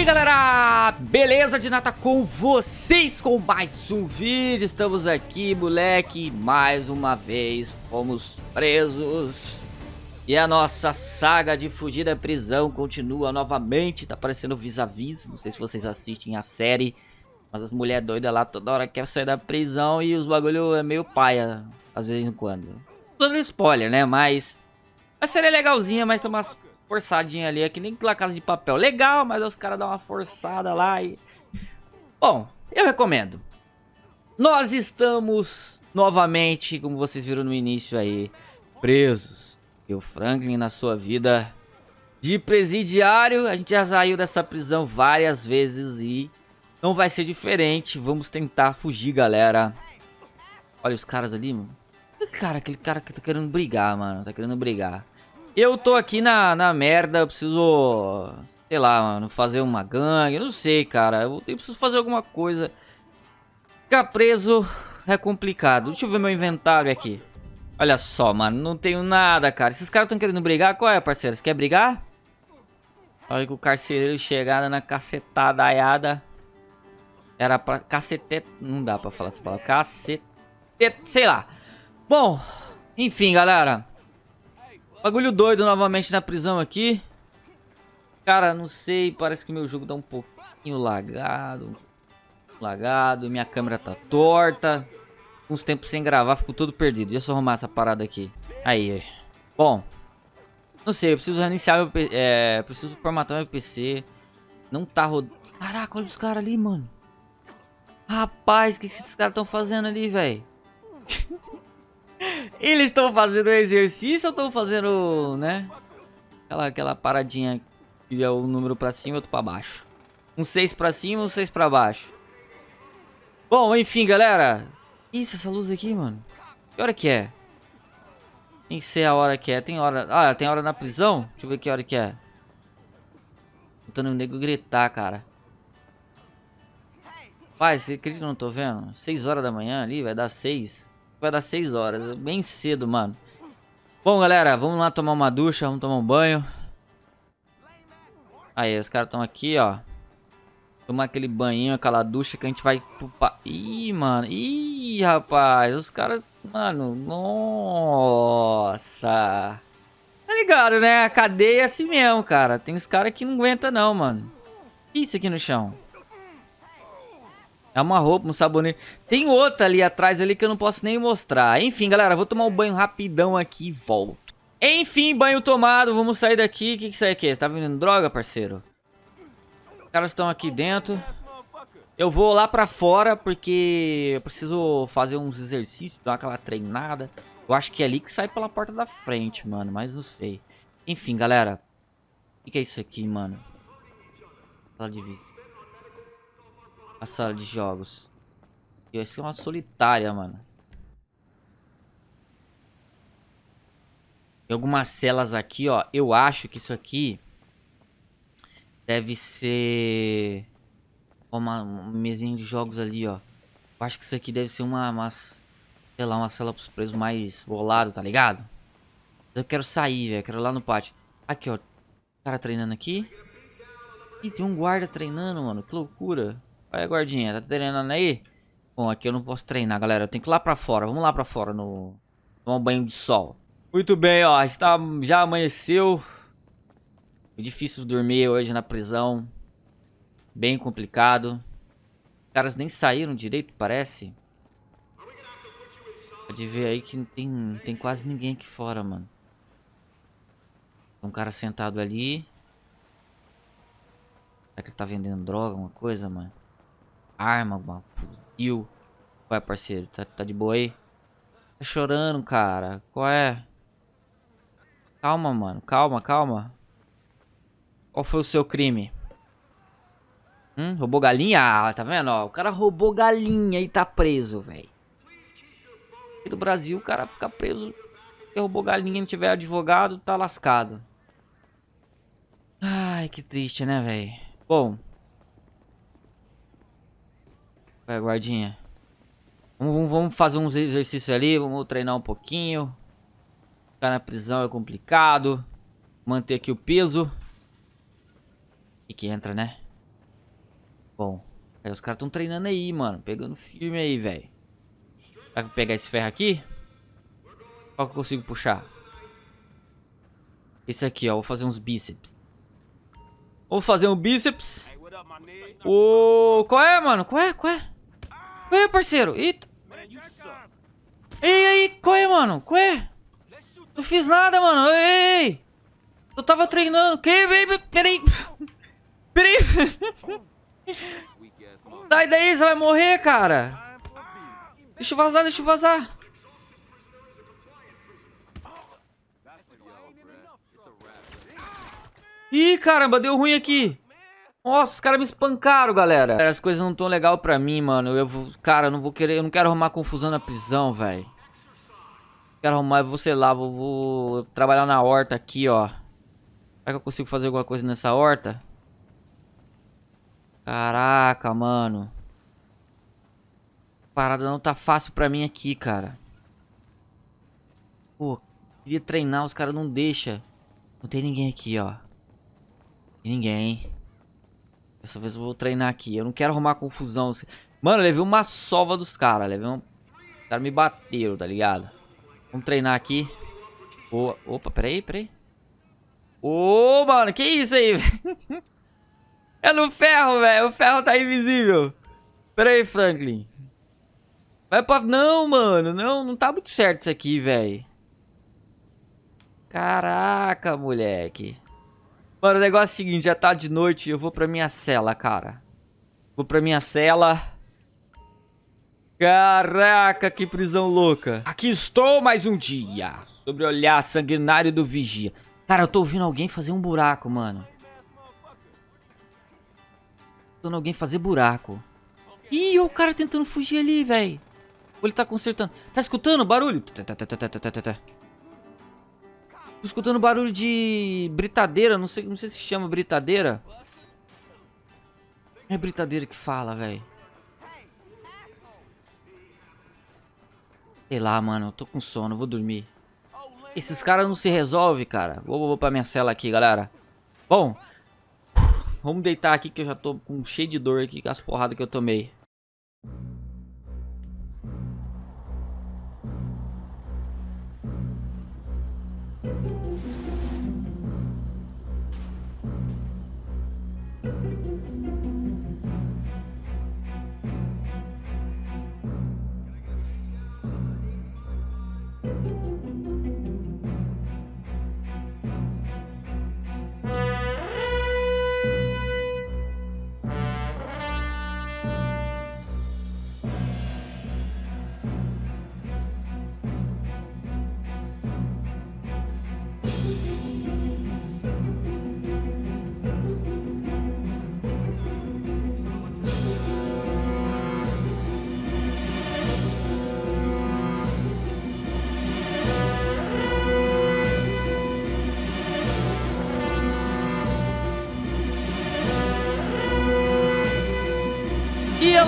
aí galera, beleza de nata com vocês com mais um vídeo, estamos aqui moleque, mais uma vez fomos presos. E a nossa saga de fugir da prisão continua novamente, tá aparecendo vis-a-vis, -vis. não sei se vocês assistem a série Mas as mulheres doidas lá toda hora querem sair da prisão e os bagulho é meio paia, às vezes em quando Dando spoiler né, mas a série é legalzinha, mas tem umas forçadinha ali, é que nem La Casa de Papel. Legal, mas os caras dão uma forçada lá e... Bom, eu recomendo. Nós estamos novamente, como vocês viram no início aí, presos. E o Franklin na sua vida de presidiário, a gente já saiu dessa prisão várias vezes e não vai ser diferente. Vamos tentar fugir, galera. Olha os caras ali, mano. Cara, aquele cara que tá querendo brigar, mano. Tá querendo brigar. Eu tô aqui na, na merda, eu preciso, sei lá, mano, fazer uma gangue, não sei, cara. Eu, eu preciso fazer alguma coisa. Ficar preso é complicado. Deixa eu ver meu inventário aqui. Olha só, mano, não tenho nada, cara. Esses caras estão querendo brigar? Qual é, parceiro? Você quer brigar? Olha que o carcereiro chegada na cacetada aiada. Era pra... Cacete... Não dá pra falar essa palavra. Cacete... Sei lá. Bom, enfim, galera. Bagulho doido novamente na prisão aqui. Cara, não sei, parece que meu jogo tá um pouquinho lagado. Lagado, minha câmera tá torta. Uns tempos sem gravar, ficou tudo perdido. Deixa eu arrumar essa parada aqui. Aí, bom. Não sei, eu preciso reiniciar meu PC. É, preciso formatar meu PC. Não tá rodando. Caraca, olha os caras ali, mano. Rapaz, o que, que esses caras estão fazendo ali, velho? Eles estão fazendo exercício ou estão fazendo, né? Aquela, aquela paradinha que é o número pra cima e outro pra baixo. Um 6 pra cima um 6 pra baixo. Bom, enfim, galera. Isso, essa luz aqui, mano. Que hora que é? Tem que ser a hora que é. Tem hora... Ah, tem hora na prisão? Deixa eu ver que hora que é. Tentando o nego gritar, cara. Pai, você acredita que eu não tô vendo? 6 horas da manhã ali, vai dar 6. Vai dar 6 horas, bem cedo, mano. Bom, galera, vamos lá tomar uma ducha, vamos tomar um banho. Aí, os caras estão aqui, ó. Tomar aquele banho, aquela ducha que a gente vai pro... Ih, mano. Ih, rapaz. Os caras... Mano, nossa. Tá ligado, né? A cadeia é assim mesmo, cara. Tem os caras que não aguenta não, mano. Isso aqui no chão. É uma roupa, um sabonete. Tem outra ali atrás ali que eu não posso nem mostrar. Enfim, galera, vou tomar um banho rapidão aqui e volto. Enfim, banho tomado, vamos sair daqui. O que, que isso aí aqui? Você tá vendendo droga, parceiro? Os caras estão aqui dentro. Eu vou lá pra fora porque eu preciso fazer uns exercícios, dar aquela treinada. Eu acho que é ali que sai pela porta da frente, mano, mas não sei. Enfim, galera. O que, que é isso aqui, mano? Sala de visita a sala de jogos. E vai ser uma solitária, mano. Tem algumas celas aqui, ó. Eu acho que isso aqui deve ser uma, uma mesinha de jogos ali, ó. Eu acho que isso aqui deve ser uma, uma sei lá, uma cela pros presos mais bolado, tá ligado? Eu quero sair, velho. Quero ir lá no pátio. Aqui, ó. O cara treinando aqui. Ih, tem um guarda treinando, mano. Que loucura. Olha, guardinha, tá treinando aí? Bom, aqui eu não posso treinar, galera. Eu tenho que ir lá pra fora. Vamos lá pra fora no... Tomar um banho de sol. Muito bem, ó. Está... Já amanheceu. É difícil dormir hoje na prisão. Bem complicado. Os caras nem saíram direito, parece. Pode ver aí que não tem, tem quase ninguém aqui fora, mano. Tem um cara sentado ali. Será que ele tá vendendo droga, alguma coisa, mano? Arma, uma fuzil. Qual é, parceiro? Tá, tá de boa aí? Tá chorando, cara. Qual é? Calma, mano. Calma, calma. Qual foi o seu crime? Hum, roubou galinha? Ah, tá vendo? Ó, o cara roubou galinha e tá preso, velho. No Brasil, o cara fica preso. Se roubou galinha e não tiver advogado, tá lascado. Ai, que triste, né, velho? Bom, Vai, guardinha. Vamos, vamos fazer uns exercícios ali, vamos treinar um pouquinho. Ficar na prisão é complicado. Manter aqui o peso. E que entra, né? Bom, aí os caras estão treinando aí, mano. Pegando firme aí, velho. Será que eu pegar esse ferro aqui? Qual que eu consigo puxar? Esse aqui, ó. Vou fazer uns bíceps. Vou fazer um bíceps. Ô, qual é, mano? Qual é? Qual é? Qual é, parceiro? Eita. Ei, ei, qual é, mano? Qual é? Não fiz nada, mano. Ei, ei. Eu tava treinando. Que? Peraí. Peraí. Sai daí, você vai morrer, cara. Deixa eu vazar, deixa eu vazar. Ih, caramba, deu ruim aqui. Nossa, os caras me espancaram, galera. As coisas não tão legal pra mim, mano. Eu vou, cara, eu não vou querer, eu não quero arrumar confusão na prisão, velho. Quero arrumar, vou, sei lá, vou, vou trabalhar na horta aqui, ó. Será que eu consigo fazer alguma coisa nessa horta? Caraca, mano. A parada não tá fácil pra mim aqui, cara. Pô, queria treinar, os caras não deixam. Não tem ninguém aqui, ó. Tem ninguém. Dessa vez eu vou treinar aqui. Eu não quero arrumar confusão. Mano, levei uma sova dos caras. Levei um... Os caras me bateram, tá ligado? Vamos treinar aqui. Boa. Opa, peraí, peraí. Ô, mano, que isso aí, É no ferro, velho. O ferro tá invisível. Peraí, Franklin. Vai pra... Não, mano. Não, não tá muito certo isso aqui, velho. Caraca, moleque. Mano, o negócio é o seguinte, já tá de noite, eu vou pra minha cela, cara. Vou pra minha cela. Caraca, que prisão louca. Aqui estou mais um dia. Sobre olhar sanguinário do vigia. Cara, eu tô ouvindo alguém fazer um buraco, mano. Tô ouvindo alguém fazer buraco. Ih, o cara tentando fugir ali, velho. Ele tá consertando. Tá escutando o barulho? Tô escutando barulho de britadeira, não sei, não sei se chama britadeira. É britadeira que fala, velho. Sei lá, mano, eu tô com sono, vou dormir. Esses caras não se resolvem, cara. Vou, vou pra minha cela aqui, galera. Bom, vamos deitar aqui que eu já tô com cheio de dor aqui com as porradas que eu tomei.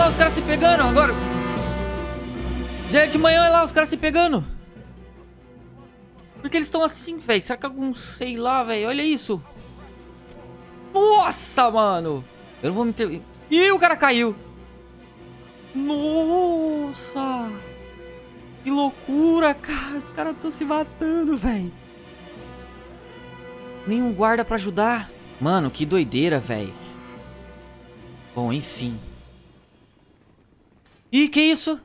Lá os caras se pegando agora. Já é de manhã, olha lá os caras se pegando. Por que eles estão assim, velho? Será que algum, sei lá, velho? Olha isso. Nossa, mano. Eu não vou meter... Ih, o cara caiu. Nossa. Que loucura, cara. Os caras estão se matando, velho. Nenhum guarda pra ajudar. Mano, que doideira, velho. Bom, enfim. Ih, que isso?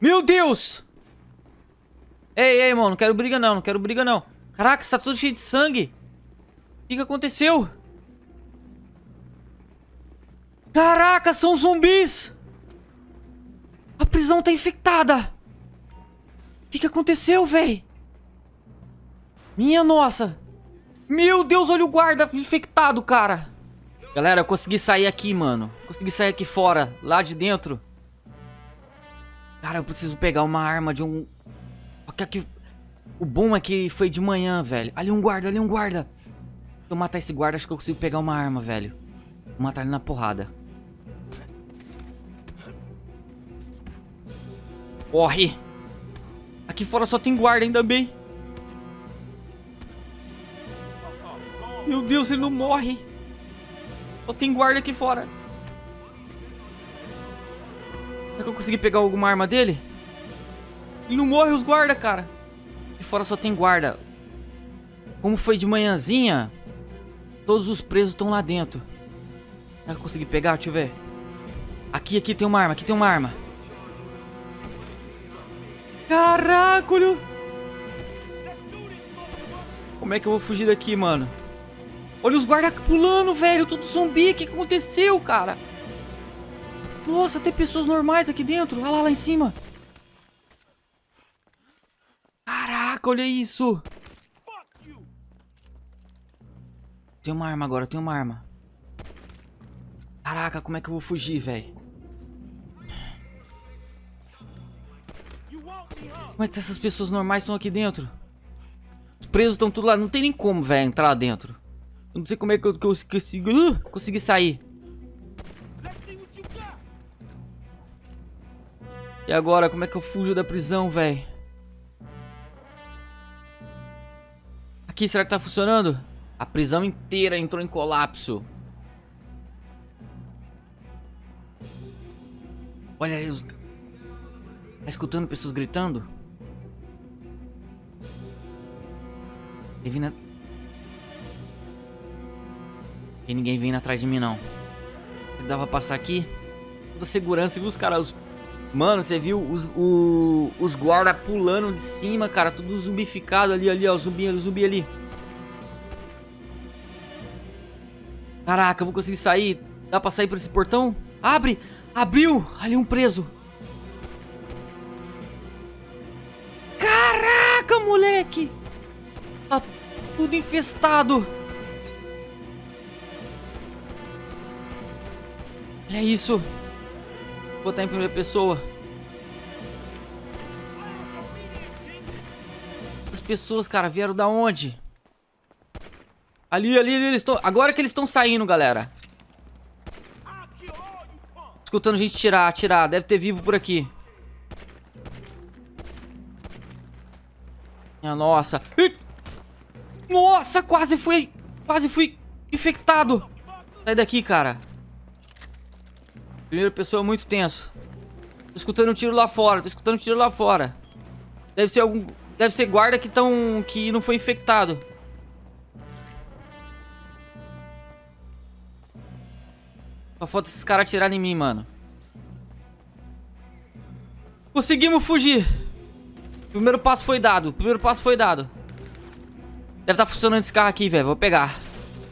Meu Deus! Ei, ei, mano, não quero briga não, não quero briga não. Caraca, está tudo cheio de sangue. O que, que aconteceu? Caraca, são zumbis! A prisão tá infectada! O que, que aconteceu, véi? Minha nossa! Meu Deus, olha o guarda infectado, cara! Galera, eu consegui sair aqui, mano. Consegui sair aqui fora, lá de dentro. Cara, eu preciso pegar uma arma de um... O bom é que foi de manhã, velho. Ali um guarda, ali um guarda. Se eu matar esse guarda, acho que eu consigo pegar uma arma, velho. Vou matar ele na porrada. Corre! Aqui fora só tem guarda, ainda bem. Meu Deus, ele não morre. Só tem guarda aqui fora. Será que eu consegui pegar alguma arma dele? Ele não morre os guarda, cara. E fora só tem guarda. Como foi de manhãzinha, todos os presos estão lá dentro. Será que eu consegui pegar? Deixa eu ver. Aqui, aqui tem uma arma, aqui tem uma arma. Caraca. Como é que eu vou fugir daqui, mano? Olha os guardas pulando, velho. Tudo zumbi. O que aconteceu, cara? Nossa, tem pessoas normais aqui dentro. Olha lá, lá em cima. Caraca, olha isso. Tem uma arma agora, tem uma arma. Caraca, como é que eu vou fugir, velho? Como é que essas pessoas normais estão aqui dentro? Os presos estão tudo lá. Não tem nem como, velho, entrar lá dentro. Eu não sei como é que eu, que eu. Uh, consegui sair. E agora, como é que eu fujo da prisão, velho? Aqui, será que tá funcionando? A prisão inteira entrou em colapso. Olha aí os... Tá escutando pessoas gritando? Tem Tem ninguém vindo atrás de mim, não. Dá pra passar aqui? Toda segurança, viu os caras... Os... Mano, você viu os, o, os guarda pulando de cima, cara. Tudo zumbificado ali, ali, ó. Zumbi, zumbi ali. Caraca, eu vou conseguir sair. Dá pra sair por esse portão? Abre! Abriu! Ali um preso. Caraca, moleque! Tá tudo infestado. Olha isso. Vou botar em primeira pessoa. As pessoas, cara, vieram da onde? Ali, ali, ali, eles estão... Agora que eles estão saindo, galera. Escutando gente tirar, tirar. Deve ter vivo por aqui. Minha nossa. Nossa, quase fui... Quase fui infectado. Sai daqui, cara. Primeira pessoa é muito tenso. Tô escutando um tiro lá fora. Tô escutando um tiro lá fora. Deve ser algum... Deve ser guarda que estão... Que não foi infectado. Só falta esses caras atirarem em mim, mano. Conseguimos fugir. Primeiro passo foi dado. Primeiro passo foi dado. Deve estar tá funcionando esse carro aqui, velho. Vou pegar.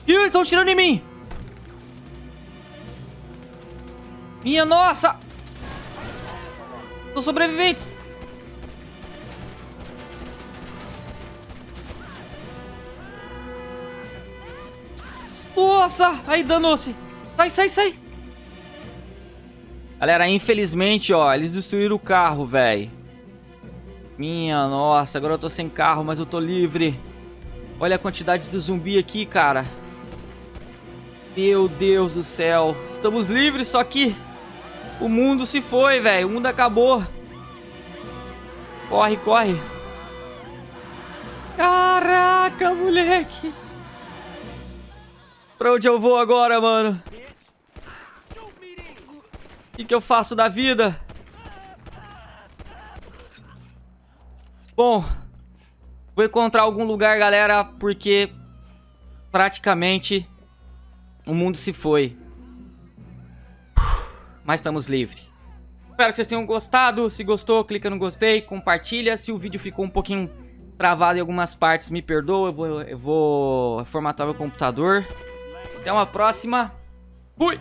Ih, eles estão tirando em mim. Minha nossa. São sobreviventes. Nossa. Aí, danou-se. Sai, sai, sai. Galera, infelizmente, ó, eles destruíram o carro, velho. Minha nossa, agora eu tô sem carro, mas eu tô livre. Olha a quantidade de zumbi aqui, cara. Meu Deus do céu. Estamos livres, só que o mundo se foi, velho. O mundo acabou. Corre, corre. Caraca, moleque. Pra onde eu vou agora, mano? O que, que eu faço da vida? Bom, vou encontrar algum lugar, galera, porque praticamente o mundo se foi. Mas estamos livres. Espero que vocês tenham gostado. Se gostou, clica no gostei, compartilha. Se o vídeo ficou um pouquinho travado em algumas partes, me perdoa. Eu vou, eu vou formatar meu computador. Até uma próxima. Fui!